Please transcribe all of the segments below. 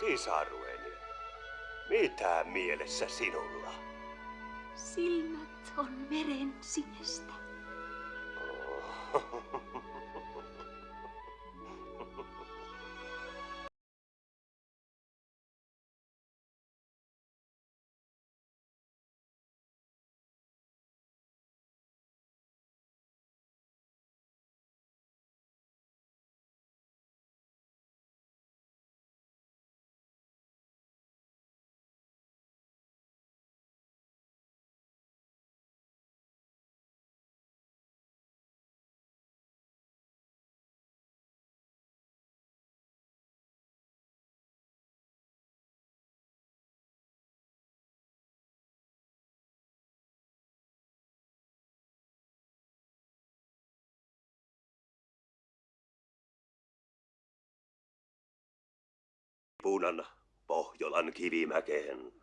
Sisarueni, mitä mielessä sinulla? Silmät on veren sinestä. Punan Pohjolan kivimäkeen.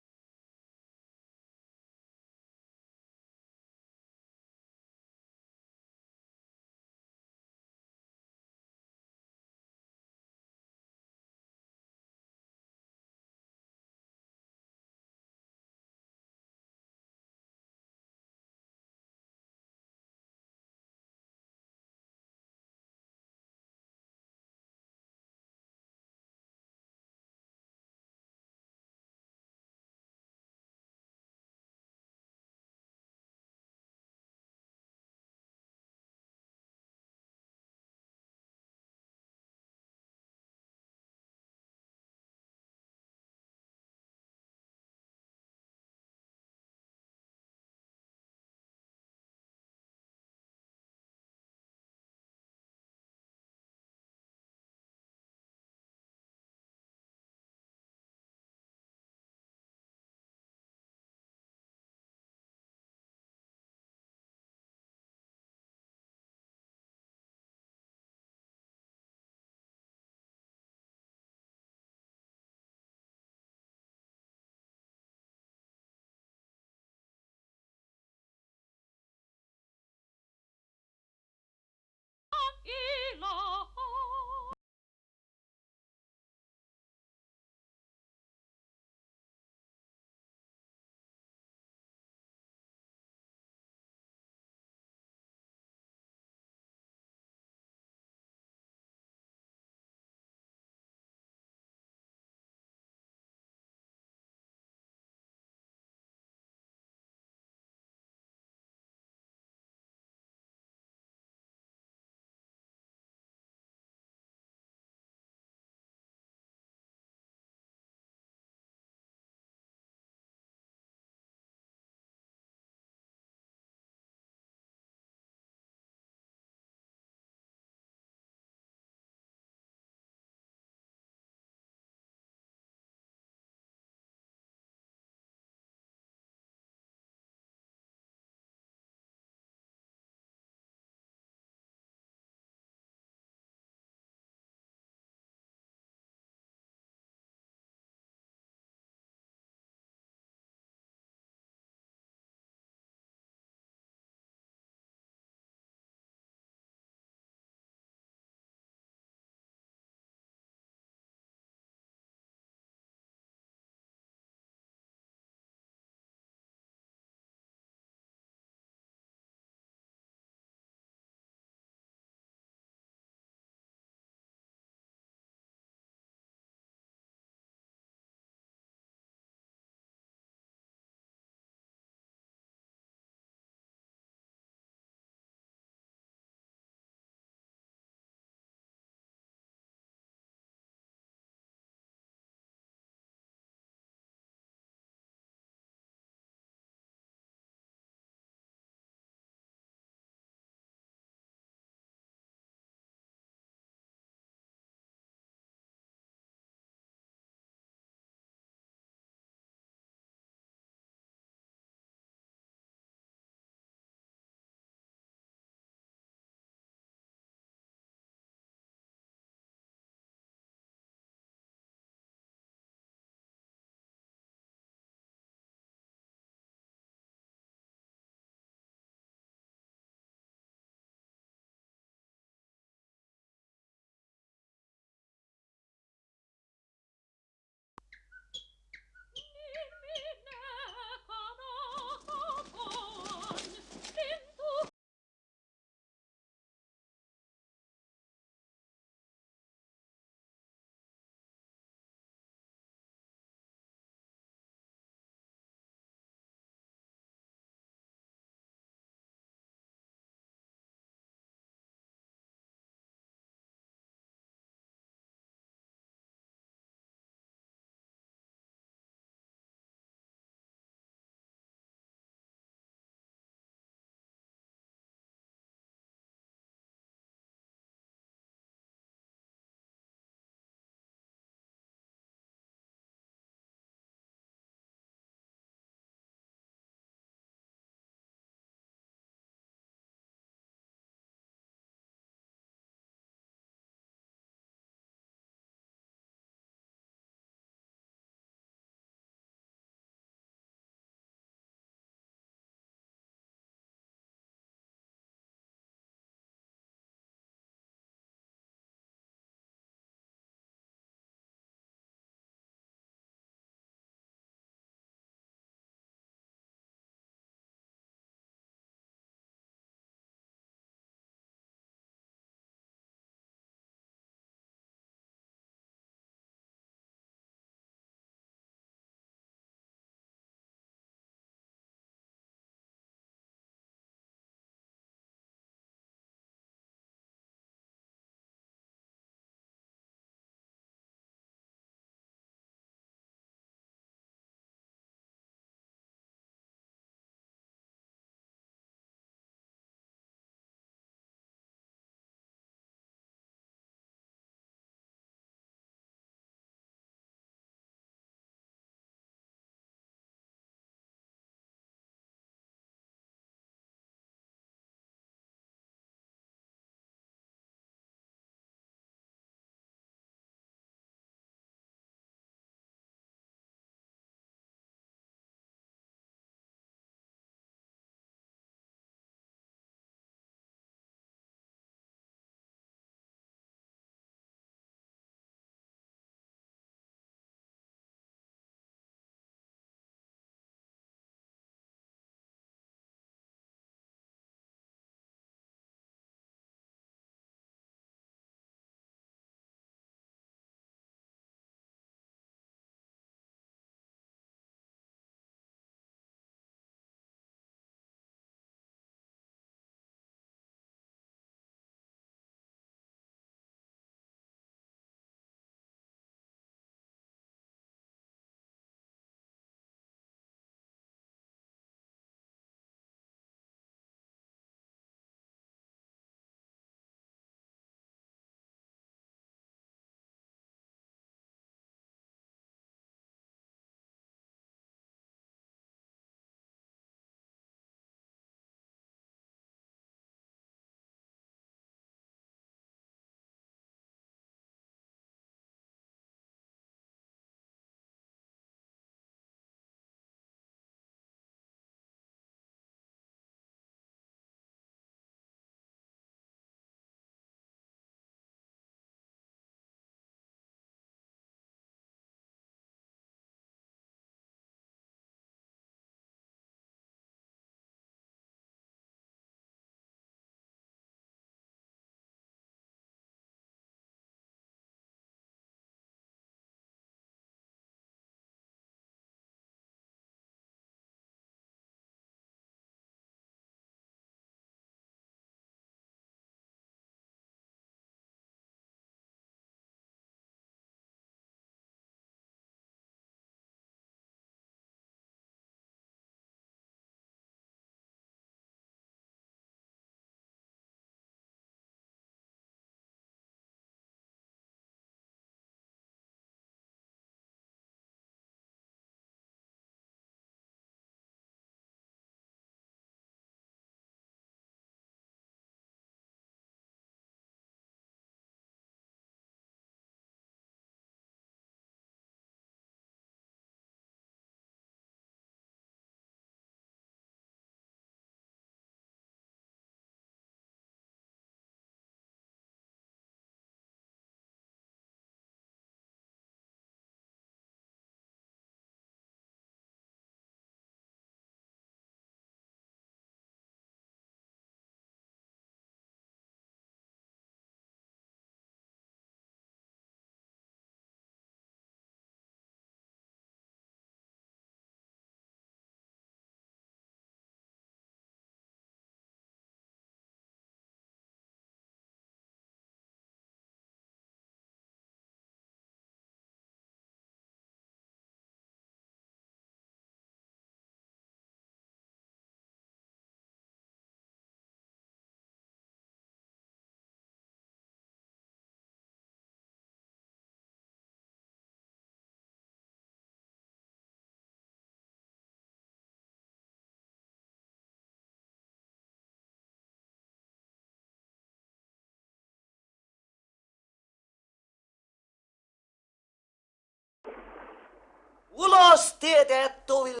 ulos tiede et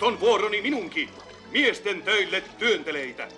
On vuoroni minunkin. Miesten töille työnteleitä.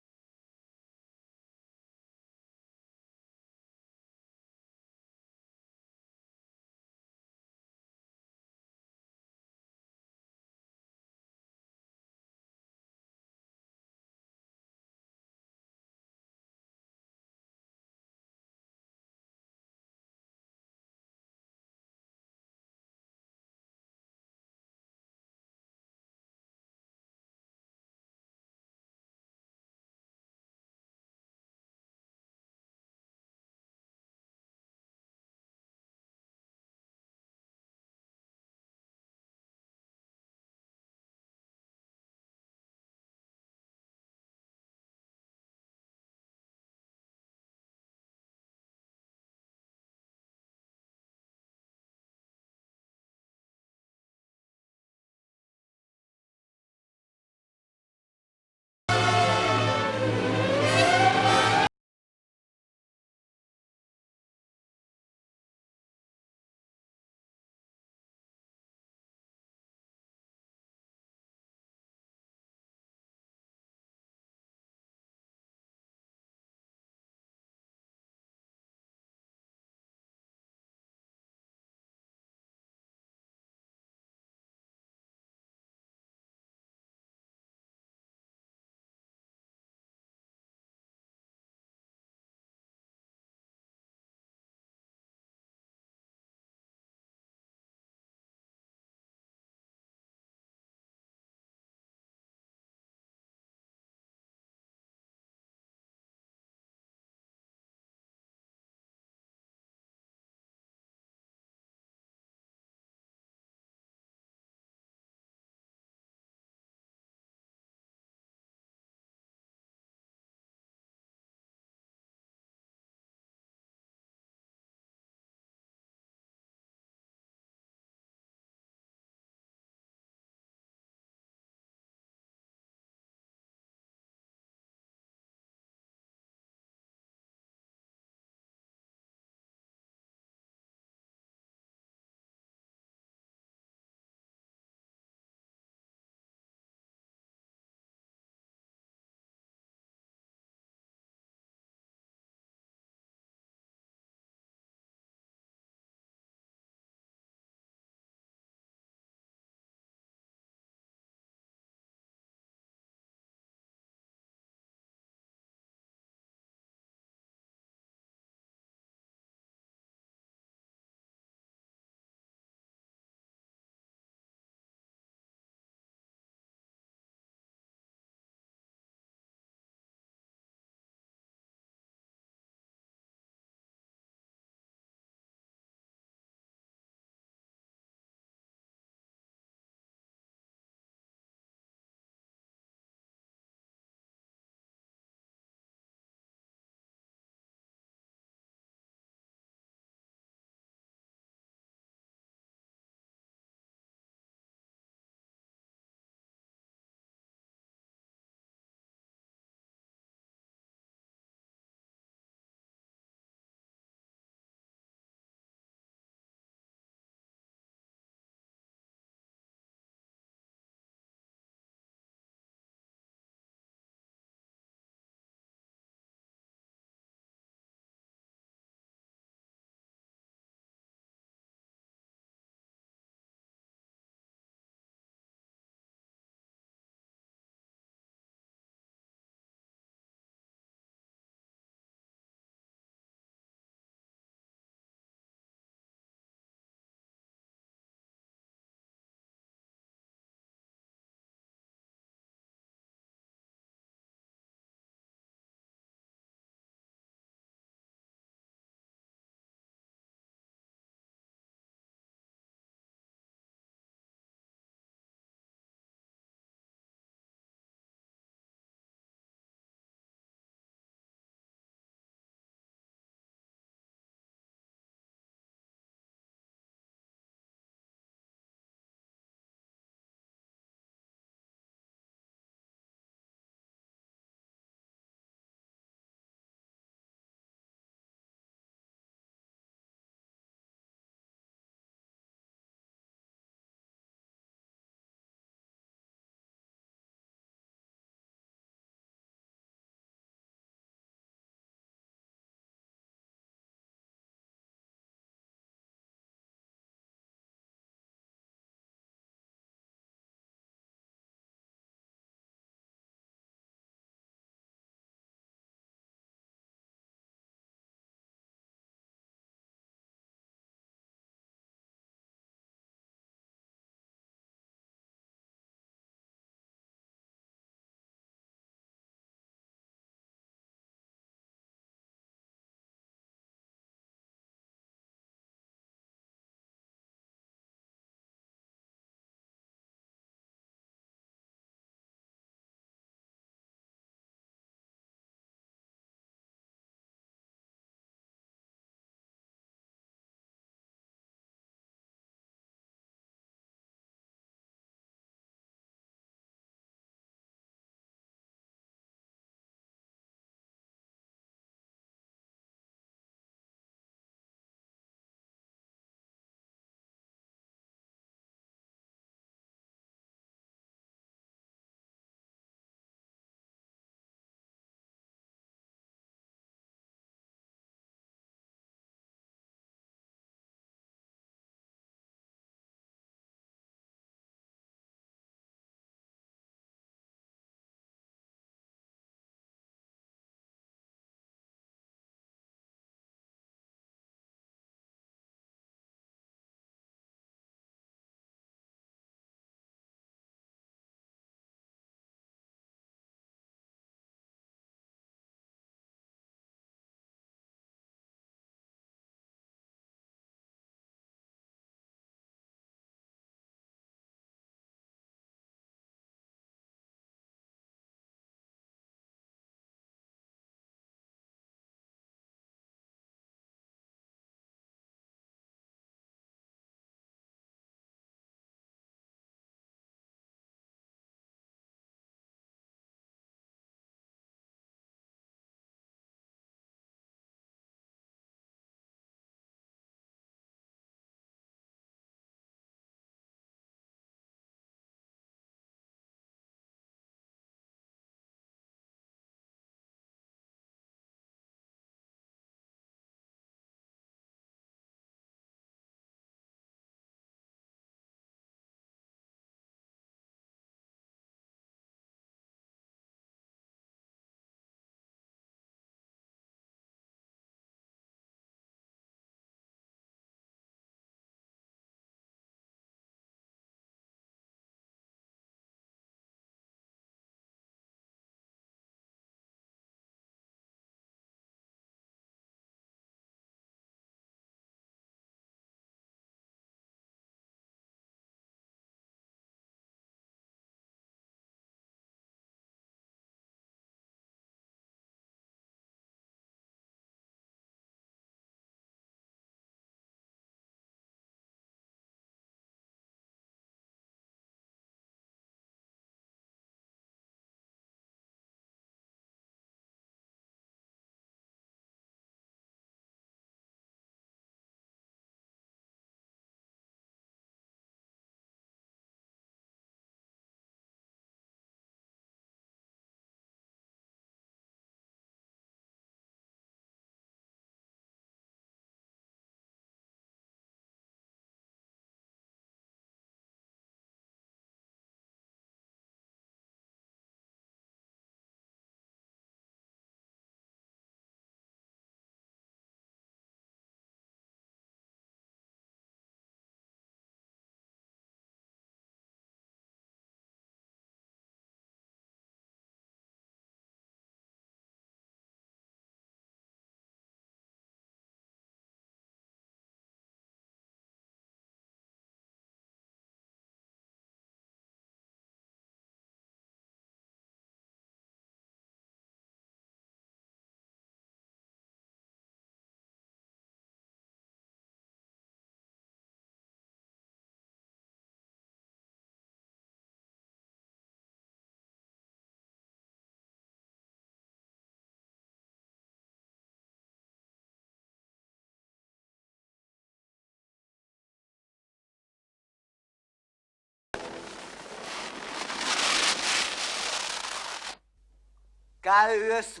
Käyös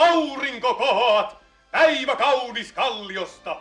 aurinko kohoat, päivä kaunis kalliosta,